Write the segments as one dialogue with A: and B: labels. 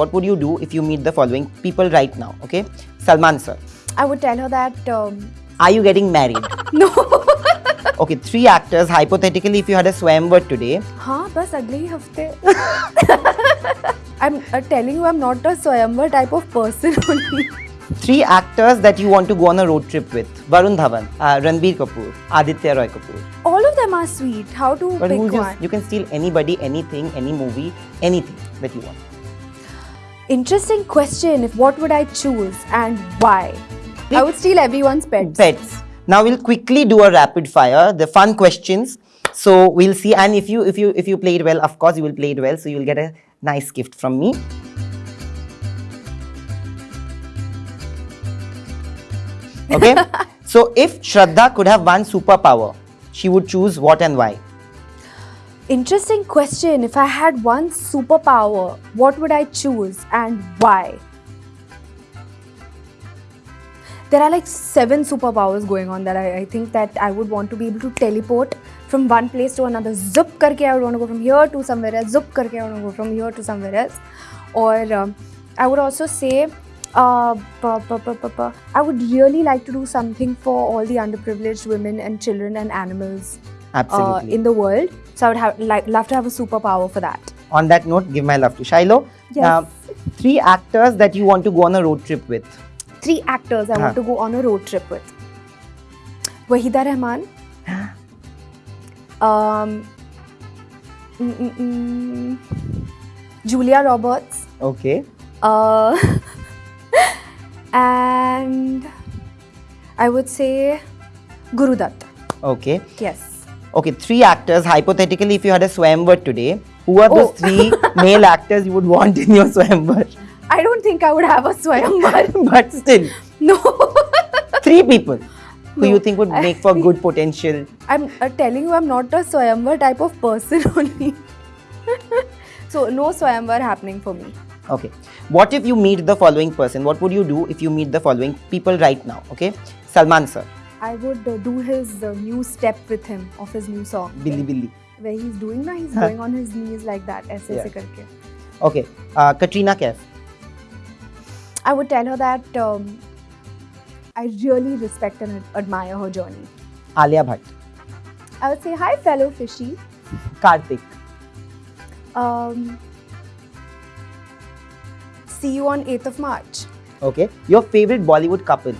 A: what would you do if you meet the following people right now? Okay, Salman sir.
B: I would tell her that. Um,
A: Are you getting married?
B: no.
A: okay, three actors. Hypothetically, if you had a swayamvar today.
B: Haan bas अगले ही I'm uh, telling you, I'm not a Swayamvar type of person only.
A: Three actors that you want to go on a road trip with: Varun Dhawan, uh, Ranbir Kapoor, Aditya Roy Kapoor.
B: All of them are sweet. How to
A: but
B: pick one?
A: You can steal anybody, anything, any movie, anything that you want.
B: Interesting question. If what would I choose and why? I would steal everyone's pets.
A: Pets. Now we'll quickly do a rapid fire, the fun questions. So we'll see, and if you if you if you play it well, of course you will play it well. So you'll get a nice gift from me. Okay. so if Shraddha could have one superpower, she would choose what and why?
B: Interesting question. If I had one superpower, what would I choose and why? There are like seven superpowers going on that I, I think that I would want to be able to teleport from one place to another. Zup karke I would want to go from here to somewhere else. Zup karke I would want to go from here to somewhere else. Or um, I would also say uh, I would really like to do something for all the underprivileged women and children and animals uh,
A: Absolutely.
B: in the world. So I would have like love to have a superpower for that.
A: On that note, give my love to Shyloh.
B: Yes.
A: Uh, three actors that you want to go on a road trip with.
B: Three actors I
A: Huh.
B: want to go on a road trip with. Waheeda Rehman. um, mm, mm, mm, Julia Roberts.
A: Okay.
B: Uh, and I would say Guru Dutt.
A: Okay.
B: Yes.
A: Okay, three actors. Hypothetically, if you had a swayamvar today, who are those
B: Oh.
A: three male actors you would want in your swayamvar?
B: I don't think I would have a Swayamvar.
A: but still,
B: no.
A: three people who
B: No,
A: you think would make for good potential.
B: I'm uh, telling you, I'm not a Swayamvar type of person only. so, no Swayamvar happening for me.
A: Okay. What if you meet the following person? What would you do if you meet the following people right now? Okay. Salman sir,
B: I would uh, do his uh, new step with him of his new song.
A: Billi Billi.
B: Where he's doing now, he's going on his knees like that, aise
A: yeah.
B: karke.
A: Okay, uh, Katrina Kaif.
B: I would tell her that um, I really respect and admire her journey.
A: Alia Bhatt.
B: I would say, hi fellow fishy.
A: Karthik.
B: Um, see you on 8th of March.
A: Okay, your favorite Bollywood couple?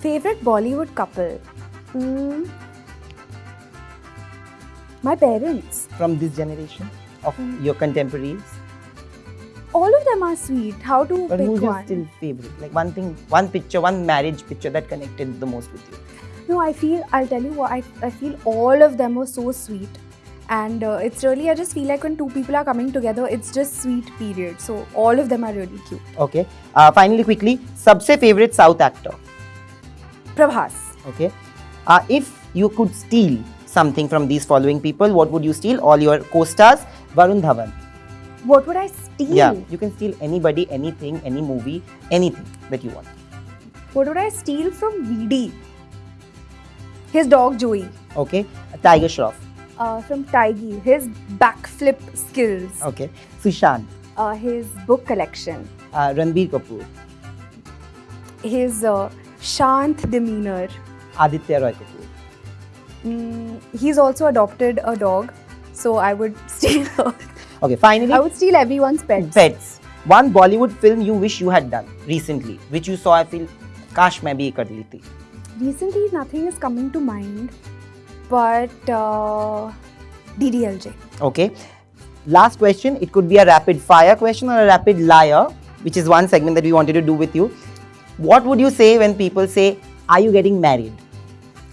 B: Favorite Bollywood couple? Hmm. My parents.
A: from this generation of
B: Hmm.
A: your contemporaries?
B: All of them are sweet. How to
A: But
B: pick
A: who's your
B: one?
A: still favorite? Like one thing, one picture, one marriage picture that connected the most with you.
B: No, I feel, I'll tell you what, I, I feel all of them were so sweet. And uh, it's really, I just feel like when two people are coming together, it's just sweet, period. So all of them are really cute.
A: Okay. Uh, finally, quickly, सबसे favorite South actor.
B: Prabhas.
A: Okay. Uh, if you could steal something from these following people, what would you steal? All your co-stars. Varun Dhawan.
B: What would I steal?
A: Yeah. You can steal anybody, anything, any movie, anything that you want.
B: What would I steal from VD? His dog Joey.
A: Okay. Tiger Shroff.
B: Uh, from Taigi. His backflip skills.
A: Okay. Sushant.
B: Uh, his book collection.
A: Uh, Ranbir Kapoor.
B: His uh, shant demeanor.
A: Aditya Roy Kapoor.
B: Mm, he's also adopted a dog. So I would steal her.
A: Okay. Finally,
B: I would steal everyone's pets.
A: Pets. One Bollywood film you wish you had done recently, which you saw. I feel, काश मैं भी ये कर ली थी.
B: Recently, nothing is coming to mind, but uh, DDLJ.
A: Okay. Last question. It could be a rapid fire question or a rapid liar, which is one segment that we wanted to do with you. What would you say when people say, "Are you getting married?"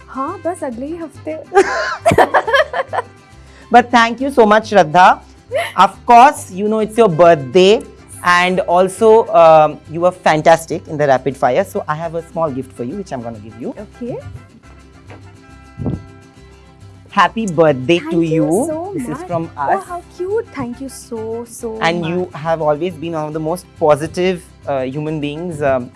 B: हाँ बस अगले ही हफ्ते
A: But thank you so much, Shraddha. Of course, you know it's your birthday, and also um, you were fantastic in the rapid fire. So I have a small gift for you, which I'm going to give you.
B: Okay.
A: Happy birthday
B: Thank
A: to
B: you so
A: this
B: much.
A: is from
B: Oh,
A: us.
B: how cute! Thank you so so
A: and
B: much.
A: you have always been one of the most positive uh, human beings. Um,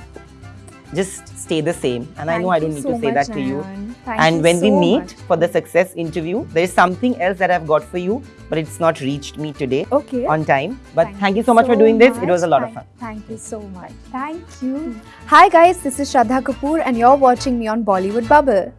A: just stay the same. And
B: Thank I
A: know I don't need
B: so
A: to say
B: much,
A: that to you.
B: Thank
A: and
B: you
A: when
B: so we
A: meet
B: much.
A: for the success interview, there is something else that I've got for you, but it's not reached me today
B: okay.
A: on time. But thank, thank you so much so for doing much. this. It was a lot
B: thank, of
A: fun.
B: Thank you so much. Thank you. Hi guys, this is Shraddha Kapoor and you're watching me on Bollywood Bubble.